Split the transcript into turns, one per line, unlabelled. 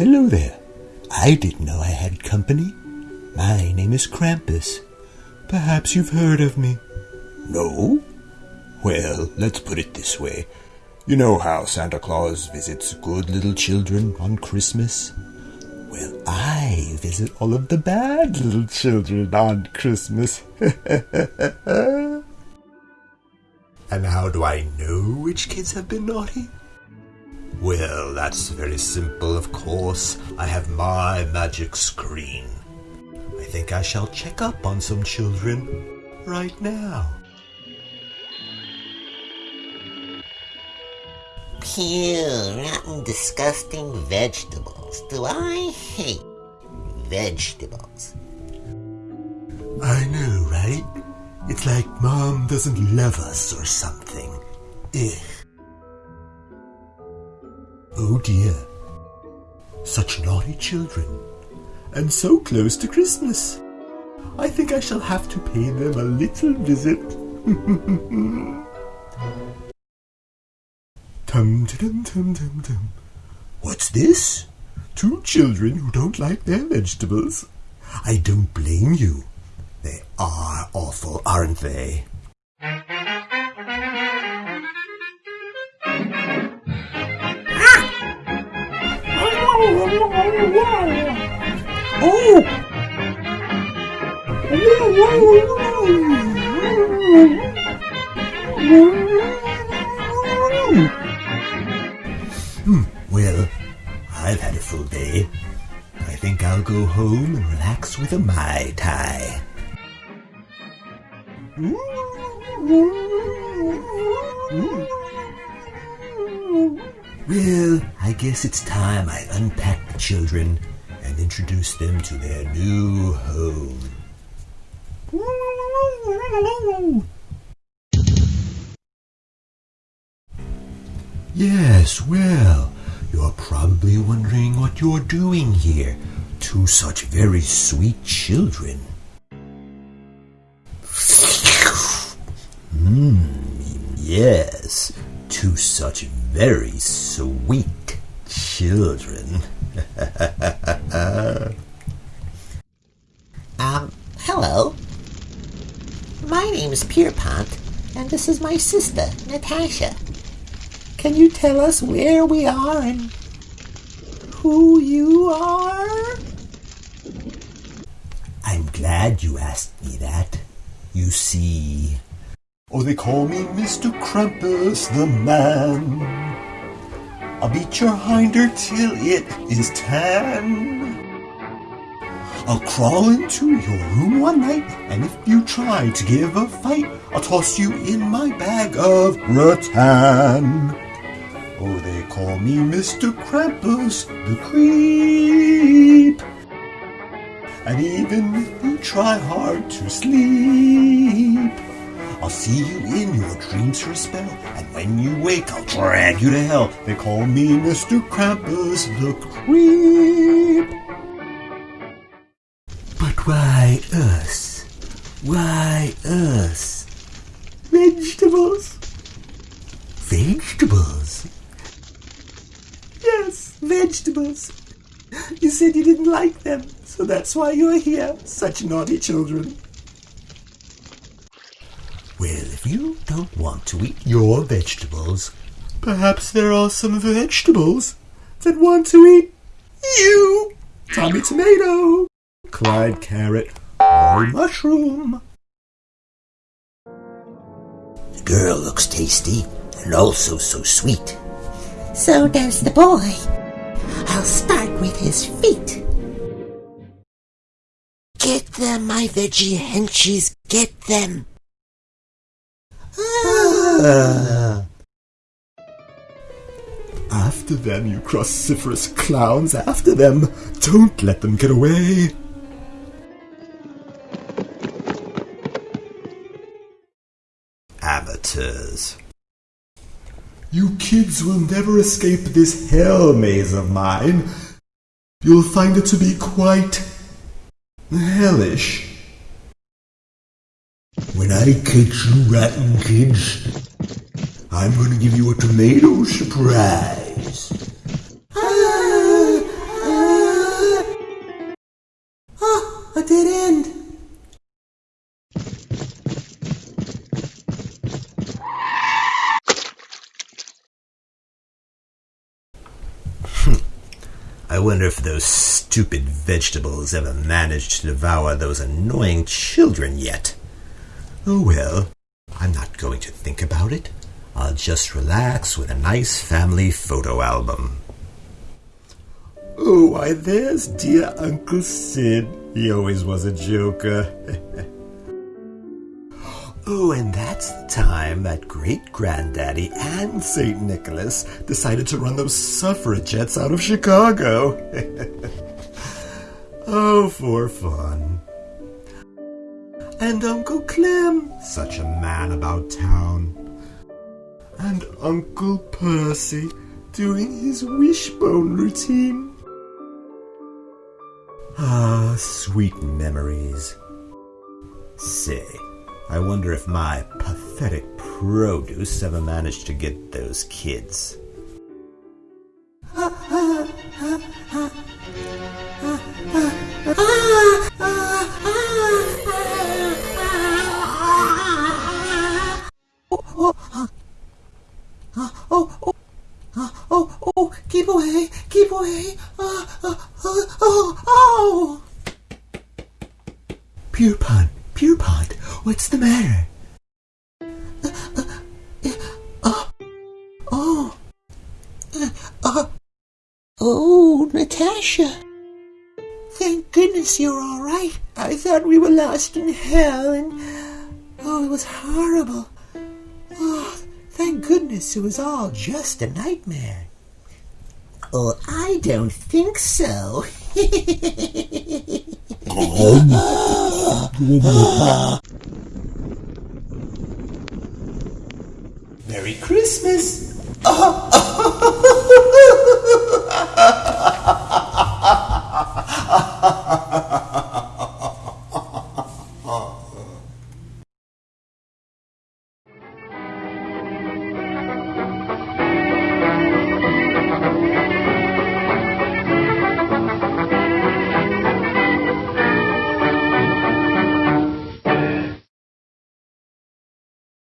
Hello there. I didn't know I had company. My name is Krampus. Perhaps you've heard of me. No? Well, let's put it this way. You know how Santa Claus visits good little children on Christmas? Well, I visit all of the bad little children on Christmas. and how do I know which kids have been naughty? Well, that's very simple, of course. I have my magic screen. I think I shall check up on some children right now.
Pew, rotten, disgusting vegetables. Do I hate vegetables?
I know, right? It's like Mom doesn't love us or something. Ugh. Oh dear. Such naughty children. And so close to Christmas. I think I shall have to pay them a little visit. tum tum tum tum tum. What's this? Two children who don't like their vegetables. I don't blame you. They are awful, aren't they? I think I'll go home and relax with a Mai Tai. Well, I guess it's time I unpack the children and introduce them to their new home. Yes, well, you're probably wondering what you're doing here. Two such very sweet children. Hmm, yes, two such very sweet children.
Um, hello. My name is Pierpont, and this is my sister, Natasha. Can you tell us where we are and who you are?
I'm glad you asked me that. You see. Oh, they call me Mr. Krampus the Man. I'll beat your hinder till it is tan. I'll crawl into your room one night, and if you try to give a fight, I'll toss you in my bag of rattan. Oh, they call me Mr. Krampus the Creep. And even if you try hard to sleep, I'll see you in your dreams for a spell, and when you wake, I'll drag you to hell. They call me Mr. Krampus the Creep. But why us? Why us? Vegetables. Vegetables? Yes, vegetables. You said you didn't like them, so that's why you're here, such naughty children. Well, if you don't want to eat your vegetables, perhaps there are some vegetables that want to eat you. Tommy Tomato, Clyde Carrot, or Mushroom.
The girl looks tasty and also so sweet. So does the boy. I'll start with his feet. Get them, my veggie henchies, get them. Ah.
After them, you cruciferous clowns, after them! Don't let them get away! Amateurs. You kids will never escape this hell maze of mine. You'll find it to be quite hellish. When I catch you rotten kids, I'm going to give you a tomato surprise. I wonder if those stupid vegetables ever managed to devour those annoying children yet. Oh well, I'm not going to think about it. I'll just relax with a nice family photo album. Oh, why, there's dear Uncle Sid. He always was a joker. oh, and that's the time that great granddaddy and St. Nicholas decided to run those suffragettes out of Chicago. oh, for fun. And Uncle Clem, such a man about town. And Uncle Percy doing his wishbone routine. Ah, sweet memories. Say, I wonder if my pathetic produce ever managed to get those kids.
Keep away, keep away. Oh, oh, oh, oh.
Pierpont, Pierpont, what's the matter?
Oh, oh, Natasha. Thank goodness you're all right. I thought we were lost in hell, and oh, it was horrible. Oh, thank goodness it was all just a nightmare. Oh, I don't think so.
Merry Christmas!
oh,